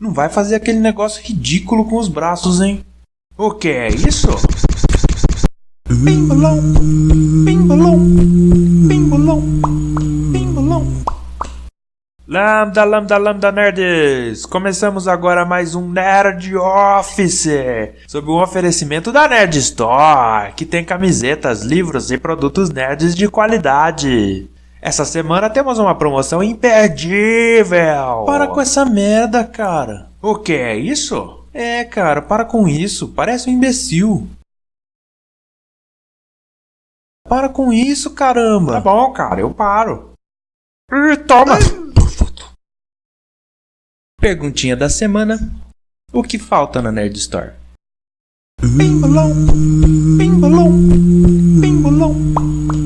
Não vai fazer aquele negócio ridículo com os braços, hein? O que é isso? Pimbolão, pimbolão, pimbolão, pimbolão. Lambda, lambda, lambda nerds! Começamos agora mais um Nerd Office, sob um oferecimento da Nerd Store, que tem camisetas, livros e produtos nerds de qualidade. Essa semana temos uma promoção imperdível! Para com essa merda, cara! O que é isso? É, cara, para com isso, parece um imbecil. Para com isso, caramba! Tá bom, cara, eu paro. Ih, toma! Perguntinha da semana: O que falta na Nerd Store? Pimbolão, pimbolão, pimbolão.